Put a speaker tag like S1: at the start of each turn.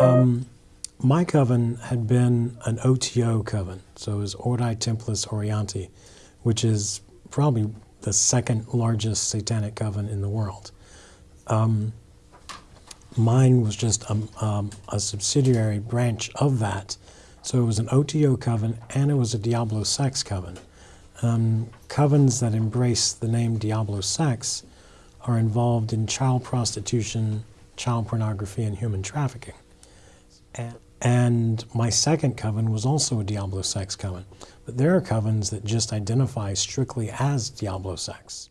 S1: Um, my coven had been an OTO coven, so it was Ordo Templi Orientis, which is probably the second largest satanic coven in the world. Um, mine was just a, um, a, subsidiary branch of that. So it was an OTO coven and it was a Diablo sex coven. Um, covens that embrace the name Diablo sex are involved in child prostitution, child pornography, and human trafficking. And, my second coven was also a Diablo sex coven. But there are covens that just identify strictly as Diablo sex.